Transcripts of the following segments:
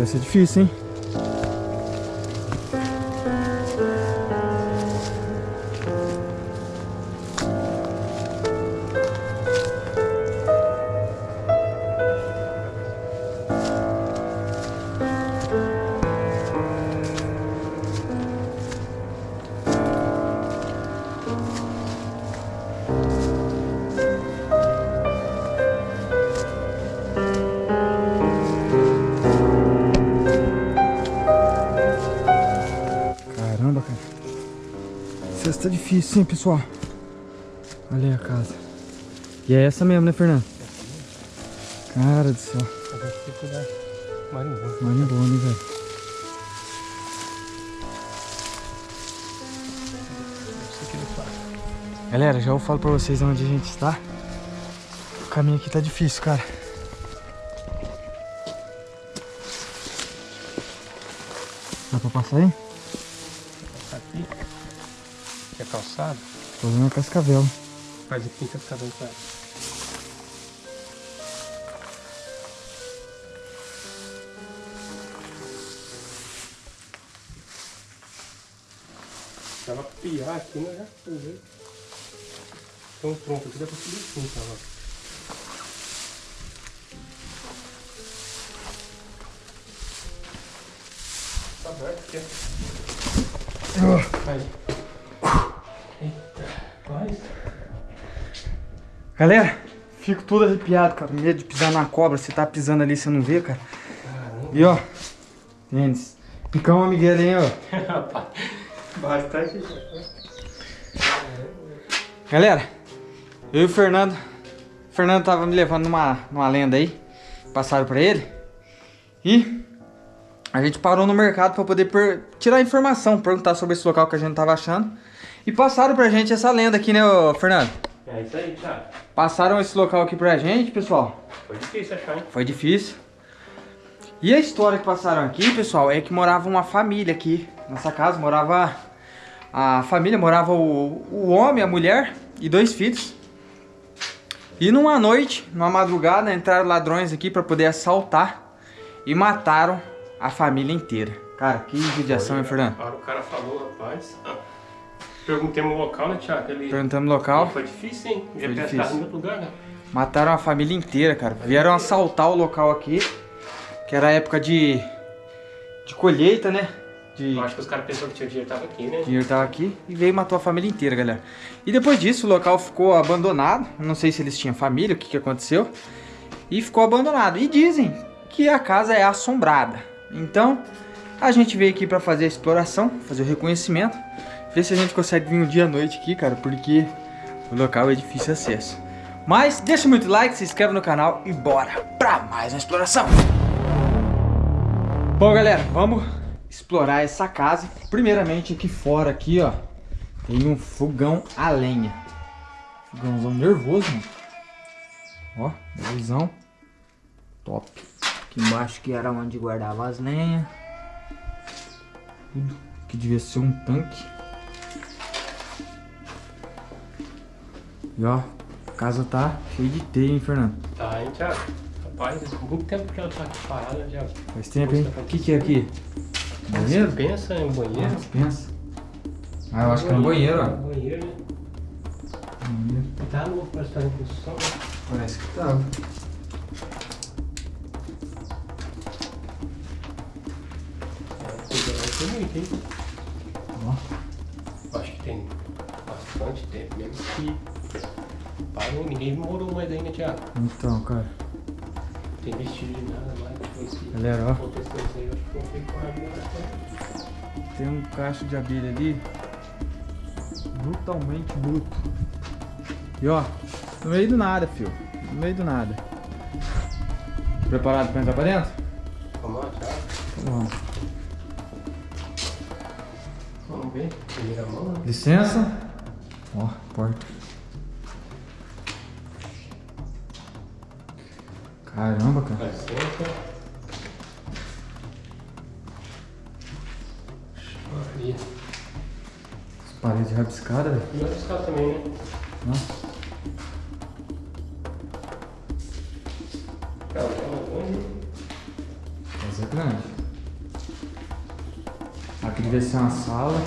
vai ser difícil, hein? Difícil, hein, pessoal? Olha aí a casa. E é essa mesmo, né, Fernando? Cara do céu. Marimbondo. Marimbondo, velho. É. Galera, já eu falo pra vocês onde a gente está. O caminho aqui tá difícil, cara. Dá pra passar aí? Calçado. Tô vendo a cascavel. Faz aqui cascadão pra Tava pra piar aqui, mas já foi. Tem um tronco aqui, dá pra subir assim, tava. Tá aberto aqui. Aí. Galera, fico todo arrepiado, cara. Medo de pisar na cobra. Você tá pisando ali, você não vê, cara. Caramba. E ó, tênis. Picão Miguel, hein, ó. Bastante. Galera, eu e o Fernando. O Fernando tava me levando numa, numa lenda aí. Passaram pra ele. E a gente parou no mercado pra poder per- tirar informação, perguntar sobre esse local que a gente tava achando. E passaram pra gente essa lenda aqui, né, ô, Fernando? É isso aí, Thiago. Passaram esse local aqui pra gente, pessoal. Foi difícil achar, hein? Foi difícil. E a história que passaram aqui, pessoal, é que morava uma família aqui. Nessa casa morava a família, morava o, o homem, a mulher e dois filhos. E numa noite, numa madrugada, entraram ladrões aqui pra poder assaltar e mataram a família inteira. Cara, que judiação, hein, Fernando? O cara falou, rapaz. ah, Perguntemos o local, né, Thiago? Ele... Perguntamos o local, Foi difícil, hein? Foi Ia difícil. em outro lugar, né? mataram a família inteira, cara. Vieram assaltar o local aqui, que era época de, de colheita, né? De, Eu acho que os caras pensaram que tinha dinheiro tava aqui, né? O dinheiro tava aqui e veio e matou a família inteira, galera. E depois disso, o local ficou abandonado. Não sei se eles tinham família, o que, que aconteceu. E ficou abandonado. E dizem que a casa é assombrada. Então, a gente veio aqui pra fazer a exploração, fazer o reconhecimento. Ver se a gente consegue vir um dia à noite aqui, cara, porque o local é difícil acesso. Mas deixa muito like, se inscreve no canal e bora pra mais uma exploração. Bom, galera, vamos explorar essa casa. Primeiramente, aqui fora, aqui, ó, tem um fogão a lenha. Fogãozão nervoso, mano. Ó, nervosão. Top. Aqui embaixo que era onde guardava as lenhas. Tudo que devia ser um tanque. E ó, a casa tá cheia de teia, hein, Fernando? Tá, hein, Thiago? Rapaz, há muito tempo que ela tá aqui parada, já. Faz tempo, hein? O que que é aqui? Banheiro? Pensa em banheiro. Ah, pensa. Ah, eu acho que é um banheiro, ó. Banheiro, né? Banheiro. Tá novo, parece que tá em construção. né? Parece que. É, tem muito, hein? Ó. Acho que tem bastante tempo mesmo que. Pai, não- ninguém morou mais aí, né, Thiago? Então, cara. Não tem vestígio de nada mais. Esse Galera, ó. aí, eu água, Tem um cacho de abelha ali. Brutalmente bruto. E ó, no meio do nada, fio. No meio do nada. Preparado pra entrar pra dentro? Vamos lá, Thiago. Então vamos. Vamos ver. Primeira mão, né? Licença. Ó, porta. Caramba, cara. Dá licença. Maria. As paredes rabiscadas, velho. E caras também, né? Nossa. Cara, tá casa é grande. Aqui devia ser uma sala.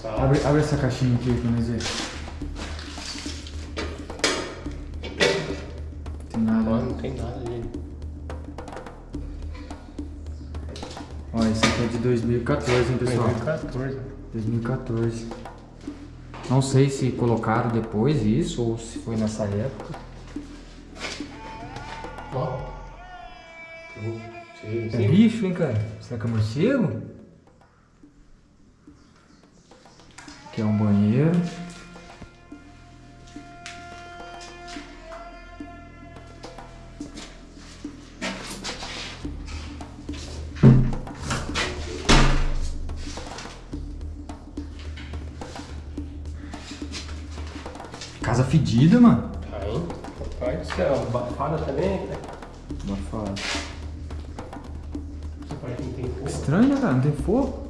Sala. Abre, abre essa caixinha aqui pra nós ver. 2014, hein, pessoal? 2014. 2014. Não sei se colocaram depois isso ou se foi nessa época. Ó. É bicho, hein, cara? Será que é morcego? Aqui é um banheiro. Fedida, mano. Tá, hein? Papai do céu. Abafada também, né? Abafado. Essa parte não tem fogo. Estranho, né, cara? Não tem fogo?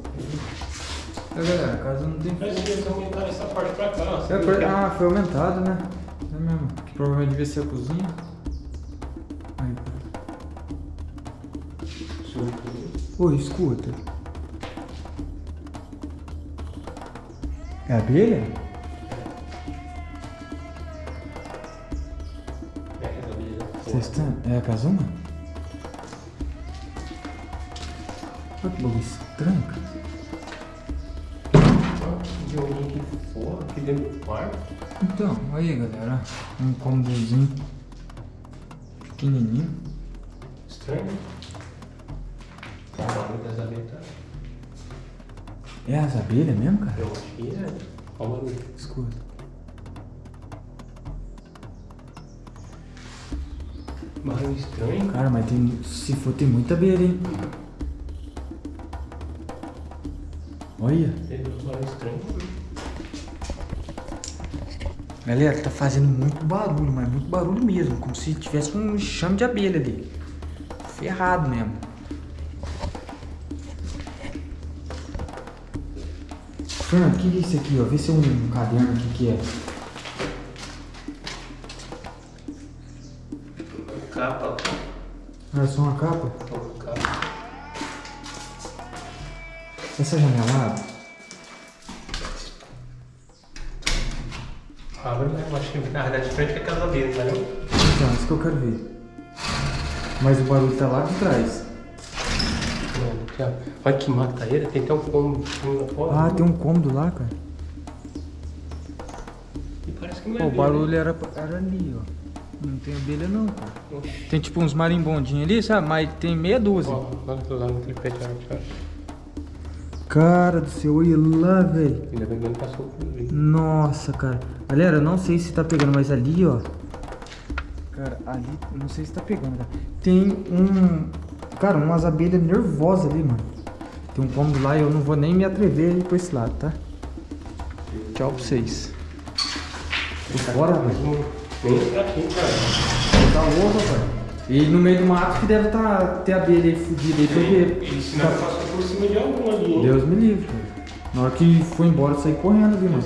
É, galera, a casa não tem Mas eles aumentaram essa parte pra cá. É, por- Ah, foi aumentado, né? É mesmo. Que provavelmente devia ser a cozinha. Aí. Oi, escuta. É abelha? Estão... É a casuma? Olha que bagulho estranho, cara. Alguém que for aqui dentro do quarto. Então, aí, galera. Um cômodozinho. Pequenininho. Estranho. né? O barulho das abelhas. tá- É as abelhas mesmo, cara? Eu acho que é. Olha o barulho. Escuta. Barulho estranho. Cara, mas tem... Se for, tem muita abelha, hein? Olha. Teve um barulho estranho. Galera, tá fazendo muito barulho, mas muito barulho mesmo. Como se tivesse um enxame de abelha ali. Ferrado mesmo. Fernando, o que é isso aqui, ó? Vê se é um caderno aqui que é. É só uma capa? Essa janela abre? Abre, né? Eu acho que na verdade de frente é aquela abelha, tá vendo? Então, isso que eu quero ver. Mas o barulho tá lá de trás. Olha que mataeira, tem até um cômodo lá fora. Ah, tem um cômodo lá, cara. E parece que não é Pô, o barulho era, era ali, ó. Não tem abelha não, cara. Tem tipo uns marimbondinhos ali, sabe? Mas tem meia dúzia. Ó, olha aquilo lá naquele pé de ó. Cara do céu, olha lá, velho. Ainda bem que não passou por ali. Nossa, cara. Galera, eu não sei se tá pegando, mas ali, ó. Cara, ali, não sei se tá pegando, cara. Tem um. Cara, umas abelhas nervosas ali, mano. Tem um cômodo lá e eu não vou nem me atrever a ir pra esse lado, tá? Tchau pra vocês. Bora, velho. Entra aqui, cara. Tá louco, velho. E no meio do mato que deve tá, ter abelha aí fudida aí, porque. E se não passou por cima de algum ali, hein? Deus me livre, velho. Na hora que foi embora, eu saí correndo, viu, mano?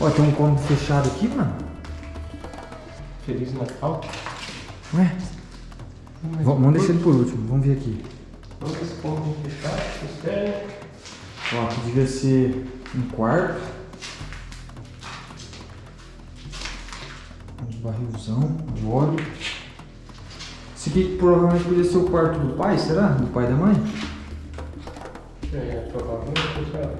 Ó, tem um cômodo fechado aqui, mano. Feliz Natal. Ué? V- Vamos deixar ele por último, vamos ver aqui. Vamos ver se pode fechar, mistério. Ó, aqui devia ser um quarto. Barrilzão de óleo. Esse aqui provavelmente poderia ser o quarto do pai, será? Do pai e da mãe? É, provavelmente, sabe?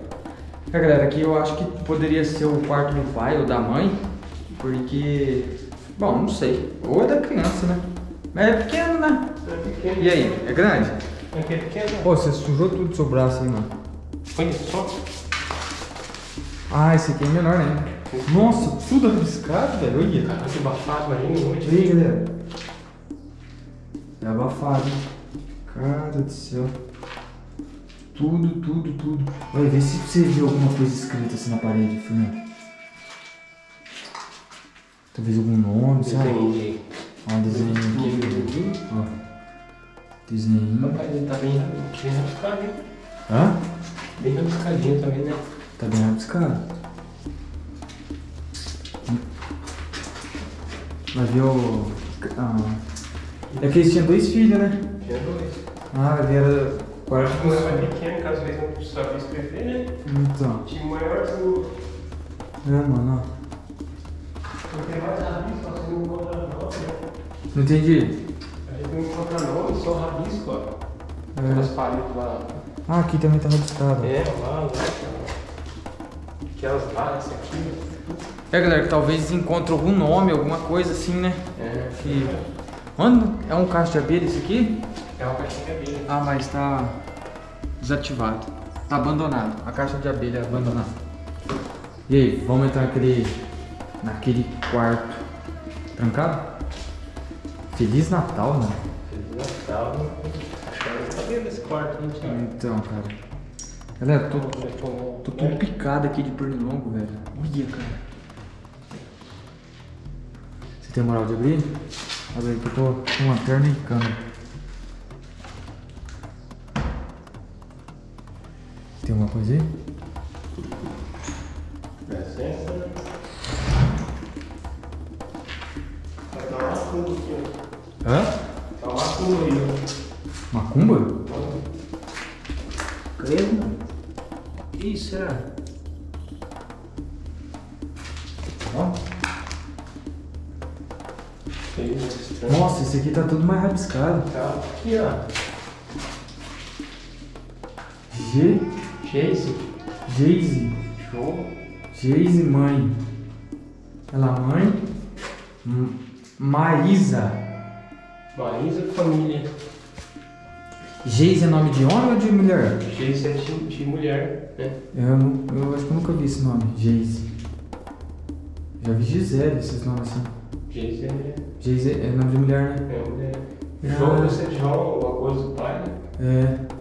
É, galera, aqui eu acho que poderia ser o quarto do pai ou da mãe, porque. Bom, não sei. Ou é da criança, né? Mas é pequeno, né? É pequeno. E aí, é grande? É é pequeno. Pô, você sujou tudo do seu braço aí, mano. Olha só. Ah, esse aqui é menor, né? Nossa, tudo arriscado, velho. Olha. Cara, que abafado aí noite. E aí, galera? É abafado, hein? Cara do céu. Tudo, tudo, tudo. Vai ver se você viu alguma coisa escrita assim na parede, Fernando. Talvez algum nome, sabe? Desenhei. Ó, um desenho aqui. Ó. Desenho. Rapaz, ele tá bem, bem rabiscadinho. Hã? Bem rabiscadinho também, né? Tá bem rabiscado. Ver o. ah, É que eles tinham dois filhos, né? Tinha dois. Ah, ele era quarto Como é mais pequeno, que às vezes não sabia escrever, né? Então. Tinha o maior do. É, mano, ó. Não tem mais rabisco, ó, você não encontra nome, né? Não entendi. A gente não encontra nome, só rabisco, ó. É. Aquelas paredes lá. Ah, aqui também tá rabiscado. É, lá, lá. Aquelas lá, essa aqui. É, galera, que talvez encontre algum nome, alguma coisa assim, né? É. Que... Mano, é um cacho de abelha esse aqui? É uma caixinha de abelha. Ah, mas tá desativado. Tá abandonado. A caixa de abelha é abandonada. E aí, vamos entrar naquele, naquele quarto trancado? Feliz Natal, mano. Feliz Natal. Acho que ela tá dentro desse quarto, Thiago? Então, cara. Galera, tô, tô Tô tudo picado aqui de pernilongo, velho. Olha, cara. Você tem moral de abrir? Abre aí que eu tô com lanterna e câmera. Tem alguma coisa aí? Licença. Vai dar uma macumba aqui, ó. Hã? Tá uma macumba aí, ó. Macumba? Tudo mais rabiscado. Tá aqui, ó. G, Chase. Jayce, Show. Jayce mãe. Ela mãe. M- Maísa. Marisa Família. Geise é nome de homem ou de mulher? Chase é de, de mulher, né? Eu, eu acho que eu nunca vi esse nome, Geise. Já vi Gisele, esses nomes assim. Chase é, é nome de mulher, né? Você João, alguma coisa do pai, né? É.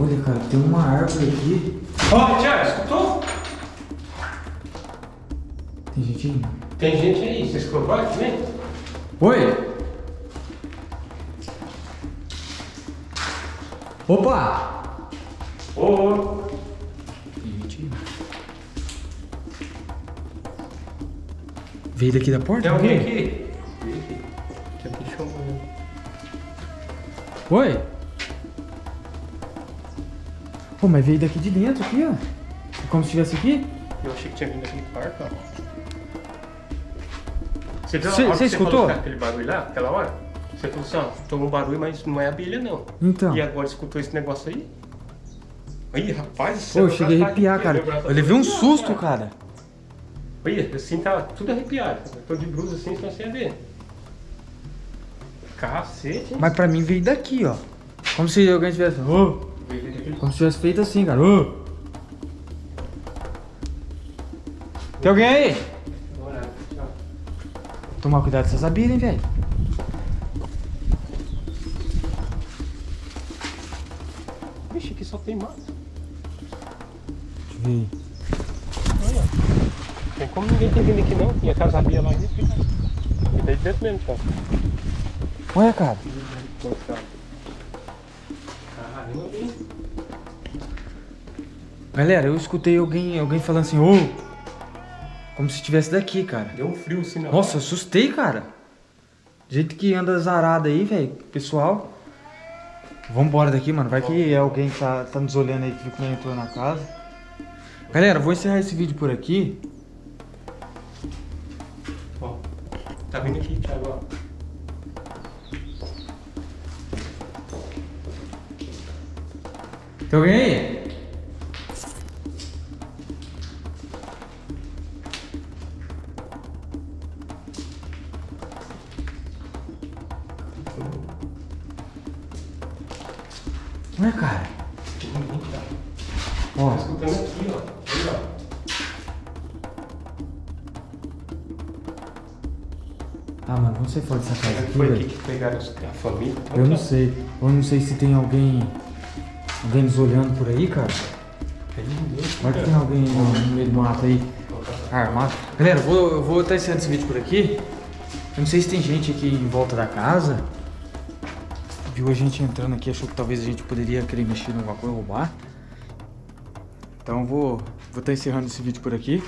Olha, cara, tem uma árvore aqui. Ó, Tiago, escutou? Tem gente aí? Tem gente aí, você escutou aqui, né? Oi! Opa! Ô, ô. Tem gente aí. Veio daqui da porta? Tem alguém aqui? Oi? Pô, mas veio daqui de dentro aqui, ó. É Como se estivesse aqui? Eu achei que tinha vindo daquele quarto, ó. Você viu a Cê- hora cê que você falou escutou? tá aquele barulho lá, aquela hora? Você falou assim, ó, tomou um barulho, mas não é abelha, não. Então. E agora escutou esse negócio aí? Ih, rapaz, Pô, eu cheguei a tá arrepiar, cara. tá Eu levei um arrepiado, susto, cara. Olha, assim tá tudo arrepiado. Eu tô de blusa assim, senão você ia ver. Cacete? Mas pra mim veio daqui, ó. Como se alguém tivesse. Daquele- Como se tivesse feito assim, cara. Ô! Tem alguém aí? Tomar cuidado com essas abelhas, hein, velho. Vixe, aqui só tem mato. Deixa eu ver. Olha. Tem como ninguém tem vindo aqui não. Tinha casa abelha lá e fica. E daí dentro mesmo, cara. Olha, cara. Galera, eu escutei alguém, alguém falando assim, ô! Como se estivesse daqui, cara. Deu um frio assim na Nossa, eu assustei, cara. Do jeito que anda zarado aí, velho. Pessoal. Vambora daqui, mano. Vai que é alguém que tá, tá nos olhando aí que como entrou na casa. Galera, eu vou encerrar esse vídeo por aqui. Ó, tá vindo aqui, Thiago, ó. Tem alguém aí? Ué, cara. Tem ninguém, Thiago. Ó, Tá escutando aqui, ó. Aí, ó. ah, mano, vamos sair fora dessa casa Será que aqui, foi aqui que pegaram os- a família? Eu não sei. Eu não sei se tem alguém. Alguém nos olhando por aí, cara. Vai que tem alguém no, meio do mato aí. Armado. Galera, eu vou, eu vou estar encerrando esse vídeo por aqui. Eu não sei se tem gente aqui em volta da casa. Viu a gente entrando aqui, achou que talvez a gente poderia querer mexer em alguma coisa, roubar. Então vou vou estar encerrando esse vídeo por aqui.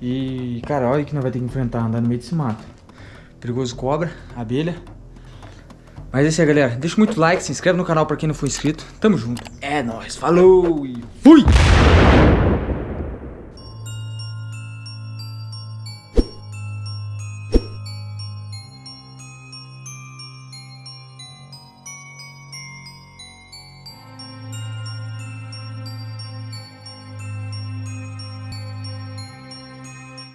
E, cara, olha que nós vai ter que enfrentar andar no meio desse mato. Perigoso cobra, abelha. Mas é isso aí, galera. Deixa muito like, se inscreve no canal pra quem não for inscrito. Tamo junto. É nóis, falou e fui!